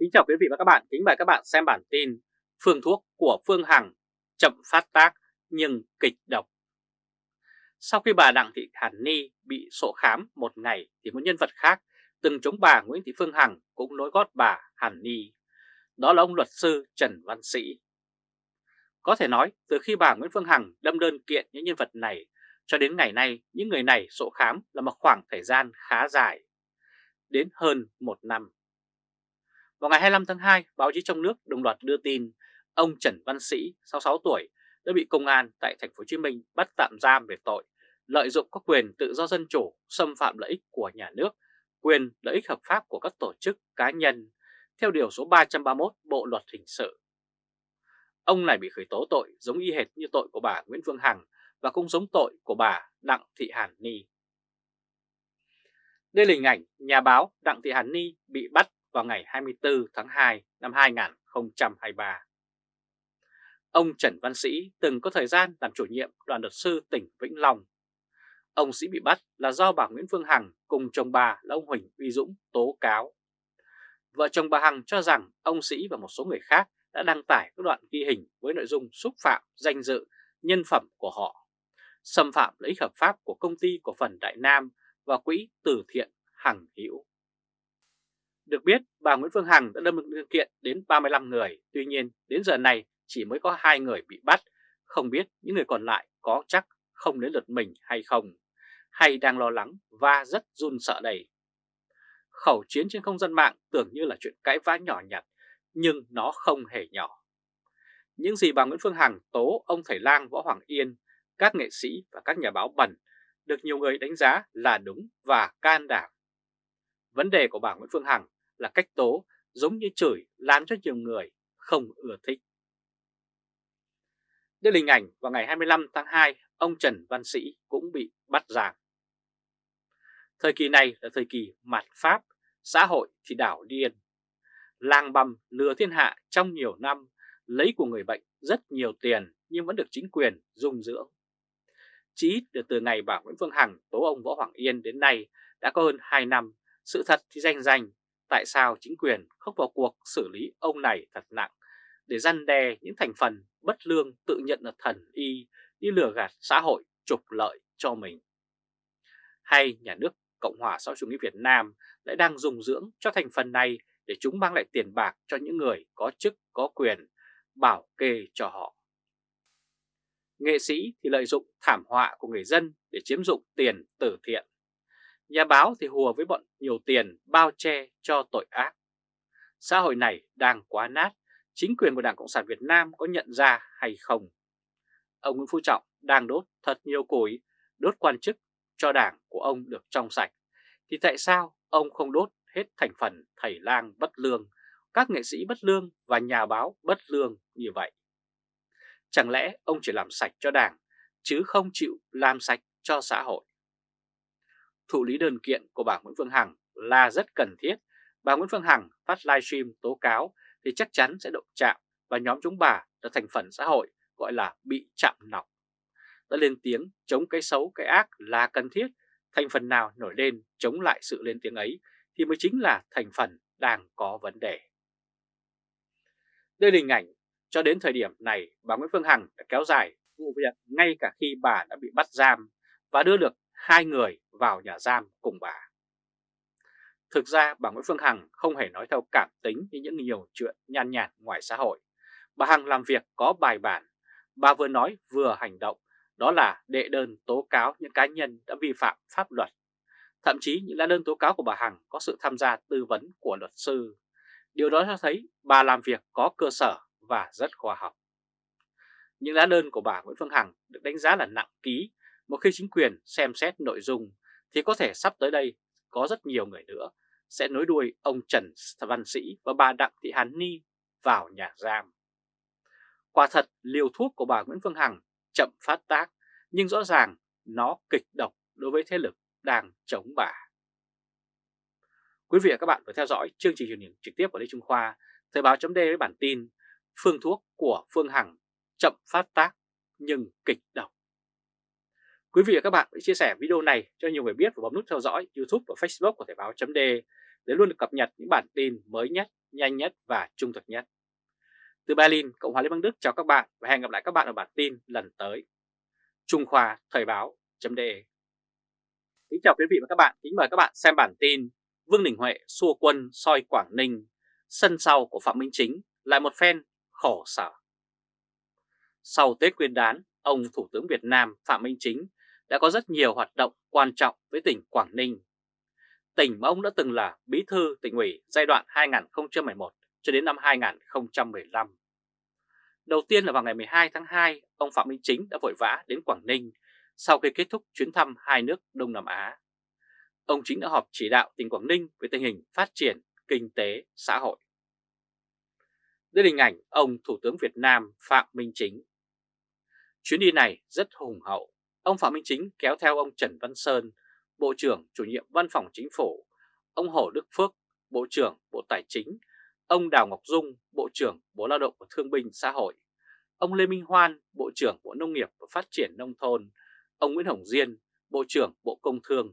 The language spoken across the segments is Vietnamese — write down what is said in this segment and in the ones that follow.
Kính chào quý vị và các bạn, kính mời các bạn xem bản tin Phương thuốc của Phương Hằng chậm phát tác nhưng kịch độc. Sau khi bà Đặng Thị Hàn Ni bị sổ khám một ngày thì một nhân vật khác từng chống bà Nguyễn Thị Phương Hằng cũng nối gót bà Hàn Ni. Đó là ông luật sư Trần Văn Sĩ. Có thể nói từ khi bà Nguyễn Phương Hằng đâm đơn kiện những nhân vật này cho đến ngày nay những người này sổ khám là một khoảng thời gian khá dài, đến hơn một năm. Vào ngày 25 tháng 2, báo chí trong nước đồng loạt đưa tin ông Trần Văn Sĩ, 66 tuổi, đã bị công an tại thành phố Hồ Chí Minh bắt tạm giam về tội lợi dụng các quyền tự do dân chủ, xâm phạm lợi ích của nhà nước, quyền lợi ích hợp pháp của các tổ chức cá nhân theo điều số 331 Bộ luật hình sự. Ông này bị khởi tố tội giống y hệt như tội của bà Nguyễn Phương Hằng và cũng giống tội của bà Đặng Thị Hàn Ni. Đây là hình ảnh nhà báo Đặng Thị Hàn Ni bị bắt vào ngày 24 tháng 2 năm 2023. Ông Trần Văn Sĩ từng có thời gian làm chủ nhiệm đoàn luật sư tỉnh Vĩnh Long. Ông Sĩ bị bắt là do bà Nguyễn Phương Hằng cùng chồng bà là ông Huỳnh Uy Dũng tố cáo. Vợ chồng bà Hằng cho rằng ông Sĩ và một số người khác đã đăng tải các đoạn ghi hình với nội dung xúc phạm danh dự, nhân phẩm của họ, xâm phạm lợi ích hợp pháp của công ty cổ phần Đại Nam và quỹ từ thiện Hằng Hữu. Được biết, bà Nguyễn Phương Hằng đã đâm đơn kiện đến 35 người, tuy nhiên đến giờ này chỉ mới có hai người bị bắt, không biết những người còn lại có chắc không đến lượt mình hay không, hay đang lo lắng và rất run sợ đầy. Khẩu chiến trên không gian mạng tưởng như là chuyện cãi vã nhỏ nhặt, nhưng nó không hề nhỏ. Những gì bà Nguyễn Phương Hằng tố ông Thầy Lang Võ Hoàng Yên, các nghệ sĩ và các nhà báo bẩn được nhiều người đánh giá là đúng và can đảm. Vấn đề của bà Nguyễn Phương Hằng là cách tố giống như chửi làm cho nhiều người không ưa thích. Đây là hình ảnh vào ngày 25 tháng 2, ông Trần Văn Sĩ cũng bị bắt giam. Thời kỳ này là thời kỳ mạt Pháp, xã hội thì đảo điên. Lang băm lừa thiên hạ trong nhiều năm, lấy của người bệnh rất nhiều tiền nhưng vẫn được chính quyền dung dưỡng. Chỉ ít từ từ ngày bà Nguyễn Phương Hằng tố ông Võ Hoàng Yên đến nay đã có hơn 2 năm, sự thật thì danh danh tại sao chính quyền không vào cuộc xử lý ông này thật nặng để răn đe những thành phần bất lương tự nhận là thần y đi lừa gạt xã hội trục lợi cho mình. Hay nhà nước Cộng hòa xã chủ nghĩa Việt Nam lại đang dùng dưỡng cho thành phần này để chúng mang lại tiền bạc cho những người có chức có quyền, bảo kê cho họ. Nghệ sĩ thì lợi dụng thảm họa của người dân để chiếm dụng tiền từ thiện. Nhà báo thì hùa với bọn nhiều tiền bao che cho tội ác. Xã hội này đang quá nát, chính quyền của Đảng Cộng sản Việt Nam có nhận ra hay không? Ông Nguyễn Phú Trọng đang đốt thật nhiều củi, đốt quan chức cho đảng của ông được trong sạch. Thì tại sao ông không đốt hết thành phần thầy lang bất lương, các nghệ sĩ bất lương và nhà báo bất lương như vậy? Chẳng lẽ ông chỉ làm sạch cho đảng, chứ không chịu làm sạch cho xã hội? Thụ lý đơn kiện của bà Nguyễn Phương Hằng là rất cần thiết. Bà Nguyễn Phương Hằng phát livestream tố cáo thì chắc chắn sẽ động chạm và nhóm chúng bà là thành phần xã hội gọi là bị chạm nọc. Đã lên tiếng chống cái xấu cái ác là cần thiết, thành phần nào nổi lên chống lại sự lên tiếng ấy thì mới chính là thành phần đang có vấn đề. Đây là hình ảnh cho đến thời điểm này bà Nguyễn Phương Hằng đã kéo dài vụ việc ngay cả khi bà đã bị bắt giam và đưa được hai người vào nhà giam cùng bà. Thực ra bà Nguyễn Phương Hằng không hề nói theo cảm tính như những nhiều chuyện nhan nhản ngoài xã hội. Bà Hằng làm việc có bài bản, bà vừa nói vừa hành động, đó là đệ đơn tố cáo những cá nhân đã vi phạm pháp luật. Thậm chí những lá đơn tố cáo của bà Hằng có sự tham gia tư vấn của luật sư. Điều đó cho thấy bà làm việc có cơ sở và rất khoa học. Những lá đơn của bà Nguyễn Phương Hằng được đánh giá là nặng ký một khi chính quyền xem xét nội dung thì có thể sắp tới đây có rất nhiều người nữa sẽ nối đuôi ông Trần Văn Sĩ và bà Đặng Thị Hàn Ni vào nhà giam. Quả thật liều thuốc của bà Nguyễn Phương Hằng chậm phát tác nhưng rõ ràng nó kịch độc đối với thế lực đang chống bà. Quý vị và các bạn vừa theo dõi chương trình truyền hình trực tiếp của Lê Trung Khoa, Thời báo chấm với bản tin Phương thuốc của Phương Hằng chậm phát tác nhưng kịch độc. Quý vị và các bạn hãy chia sẻ video này cho nhiều người biết và bấm nút theo dõi YouTube và Facebook của Thời báo .de để luôn được cập nhật những bản tin mới nhất, nhanh nhất và trung thực nhất. Từ Berlin, Cộng hòa Liên bang Đức chào các bạn và hẹn gặp lại các bạn ở bản tin lần tới. Trung Khoa Thời báo.de Kính chào quý vị và các bạn, kính mời các bạn xem bản tin Vương Đình Huệ xua quân soi Quảng Ninh, sân sau của Phạm Minh Chính lại một phen khổ sở. Sau Tết Nguyên đán, ông Thủ tướng Việt Nam Phạm Minh Chính đã có rất nhiều hoạt động quan trọng với tỉnh Quảng Ninh. Tỉnh mà ông đã từng là bí thư tỉnh ủy giai đoạn 2011 cho đến năm 2015. Đầu tiên là vào ngày 12 tháng 2, ông Phạm Minh Chính đã vội vã đến Quảng Ninh sau khi kết thúc chuyến thăm hai nước Đông Nam Á. Ông Chính đã họp chỉ đạo tỉnh Quảng Ninh về tình hình phát triển kinh tế, xã hội. Đây là hình ảnh ông Thủ tướng Việt Nam Phạm Minh Chính. Chuyến đi này rất hùng hậu. Ông Phạm Minh Chính kéo theo ông Trần Văn Sơn, Bộ trưởng chủ nhiệm Văn phòng Chính phủ, ông Hồ Đức Phước, Bộ trưởng Bộ Tài chính, ông Đào Ngọc Dung, Bộ trưởng Bộ Lao động và Thương binh Xã hội, ông Lê Minh Hoan, Bộ trưởng Bộ Nông nghiệp và Phát triển Nông thôn, ông Nguyễn Hồng Diên, Bộ trưởng Bộ Công Thương,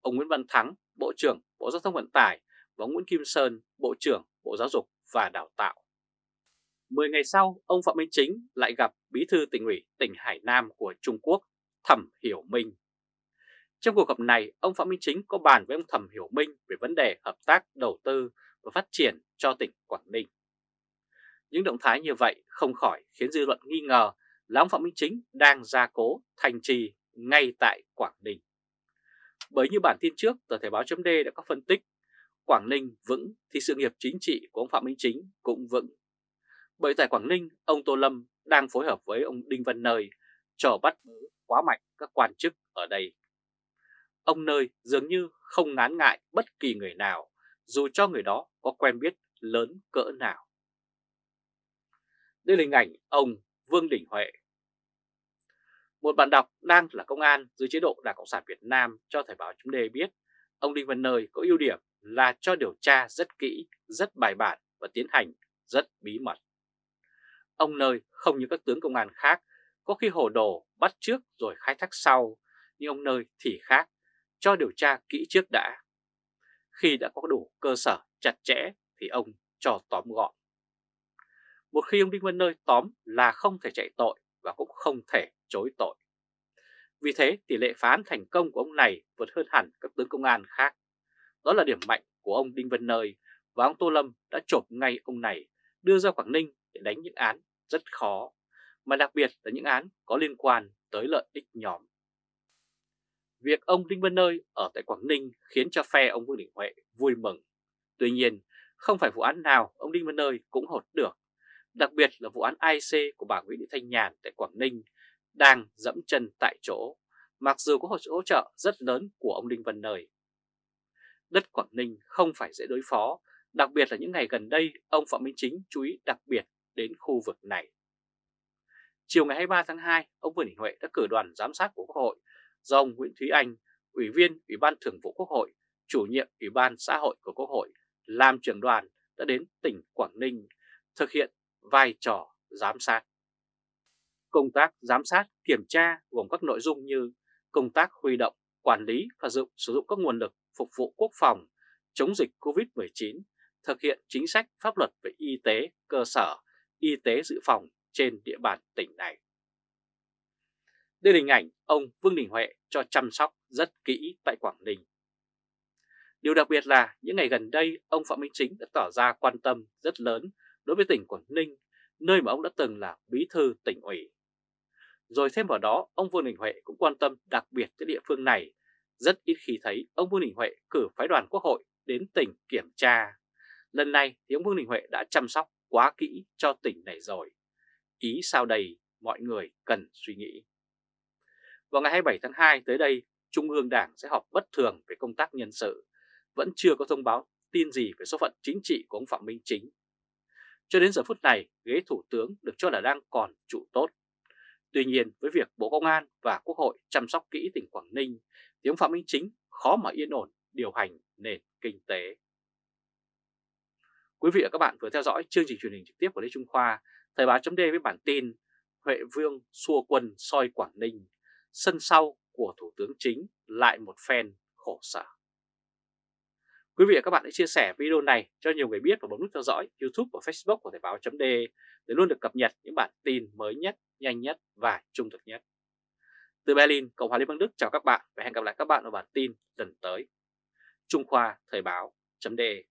ông Nguyễn Văn Thắng, Bộ trưởng Bộ Giao thông Vận tải và ông Nguyễn Kim Sơn, Bộ trưởng Bộ Giáo dục và Đào tạo. Mười ngày sau, ông Phạm Minh Chính lại gặp Bí thư tỉnh ủy tỉnh Hải Nam của Trung Quốc, Thẩm Hiểu Minh. Trong cuộc gặp này, ông Phạm Minh Chính có bàn với ông Thẩm Hiểu Minh về vấn đề hợp tác đầu tư và phát triển cho tỉnh Quảng Ninh. Những động thái như vậy không khỏi khiến dư luận nghi ngờ là ông Phạm Minh Chính đang gia cố thành trì ngay tại Quảng Ninh. Bởi như bản tin trước, tờ Thể báo chấm đã có phân tích, Quảng Ninh vững thì sự nghiệp chính trị của ông Phạm Minh Chính cũng vững. Bởi tại Quảng Ninh, ông Tô Lâm đang phối hợp với ông Đinh Văn Nơi trò bắt bớ quá mạnh các quan chức ở đây. Ông Nơi dường như không ngán ngại bất kỳ người nào, dù cho người đó có quen biết lớn cỡ nào. Đây là hình ảnh ông Vương Đình Huệ. Một bạn đọc đang là công an dưới chế độ Đảng Cộng sản Việt Nam cho Thời báo chúng đề biết ông Đinh Văn Nơi có ưu điểm là cho điều tra rất kỹ, rất bài bản và tiến hành rất bí mật. Ông Nơi không như các tướng công an khác, có khi hồ đồ bắt trước rồi khai thác sau, nhưng ông Nơi thì khác, cho điều tra kỹ trước đã. Khi đã có đủ cơ sở chặt chẽ thì ông cho tóm gọn. Một khi ông Đinh Văn Nơi tóm là không thể chạy tội và cũng không thể chối tội. Vì thế tỷ lệ phán thành công của ông này vượt hơn hẳn các tướng công an khác. Đó là điểm mạnh của ông Đinh Văn Nơi và ông Tô Lâm đã chộp ngay ông này đưa ra Quảng Ninh để đánh những án rất khó, mà đặc biệt là những án có liên quan tới lợi ích nhóm. Việc ông Đinh Văn Nơi ở tại Quảng Ninh khiến cho phe ông Vương Đình Huệ vui mừng. Tuy nhiên, không phải vụ án nào ông Đinh Văn Nơi cũng hột được. Đặc biệt là vụ án IC của bà Nguyễn Thị Thanh Nhàn tại Quảng Ninh đang dẫm chân tại chỗ, mặc dù có hỗ trợ rất lớn của ông Đinh Văn Nơi. Đất Quảng Ninh không phải dễ đối phó, đặc biệt là những ngày gần đây ông Phạm Minh Chính chú ý đặc biệt đến khu vực này. Chiều ngày 23 tháng 2, ông Vương Đình Huệ đã cử đoàn giám sát của Quốc hội do ông Nguyễn Thúy Anh, Ủy viên Ủy ban Thường vụ Quốc hội, chủ nhiệm Ủy ban xã hội của Quốc hội, làm trưởng đoàn đã đến tỉnh Quảng Ninh thực hiện vai trò giám sát. Công tác giám sát, kiểm tra gồm các nội dung như công tác huy động, quản lý và dụng, sử dụng các nguồn lực phục vụ quốc phòng, chống dịch COVID-19, thực hiện chính sách pháp luật về y tế, cơ sở, y tế dự phòng trên địa bàn tỉnh này. Đây là hình ảnh ông Vương Đình Huệ cho chăm sóc rất kỹ tại Quảng Ninh. Điều đặc biệt là những ngày gần đây ông Phạm Minh Chính đã tỏ ra quan tâm rất lớn đối với tỉnh Quảng Ninh, nơi mà ông đã từng là bí thư tỉnh ủy. Rồi thêm vào đó, ông Vương Đình Huệ cũng quan tâm đặc biệt tới địa phương này. Rất ít khi thấy ông Vương Đình Huệ cử phái đoàn quốc hội đến tỉnh kiểm tra. Lần này thì ông Vương Đình Huệ đã chăm sóc quá kỹ cho tỉnh này rồi. Ý sao đầy mọi người cần suy nghĩ. Vào ngày 27 tháng 2 tới đây, Trung ương Đảng sẽ họp bất thường về công tác nhân sự. Vẫn chưa có thông báo tin gì về số phận chính trị của ông Phạm Minh Chính. Cho đến giờ phút này, ghế thủ tướng được cho là đang còn trụ tốt. Tuy nhiên, với việc Bộ Công an và Quốc hội chăm sóc kỹ tỉnh Quảng Ninh, thì ông Phạm Minh Chính khó mà yên ổn điều hành nền kinh tế. Quý vị và các bạn vừa theo dõi chương trình truyền hình trực tiếp của Lê Trung Khoa, Thời báo chấm với bản tin Huệ Vương xua quân soi Quảng Ninh, sân sau của Thủ tướng Chính lại một phen khổ sở. Quý vị và các bạn hãy chia sẻ video này cho nhiều người biết và bấm nút theo dõi YouTube và Facebook của Thời báo .de để luôn được cập nhật những bản tin mới nhất, nhanh nhất và trung thực nhất. Từ Berlin, Cộng hòa Liên bang Đức chào các bạn và hẹn gặp lại các bạn ở bản tin lần tới. Trung Khoa Thời báo .de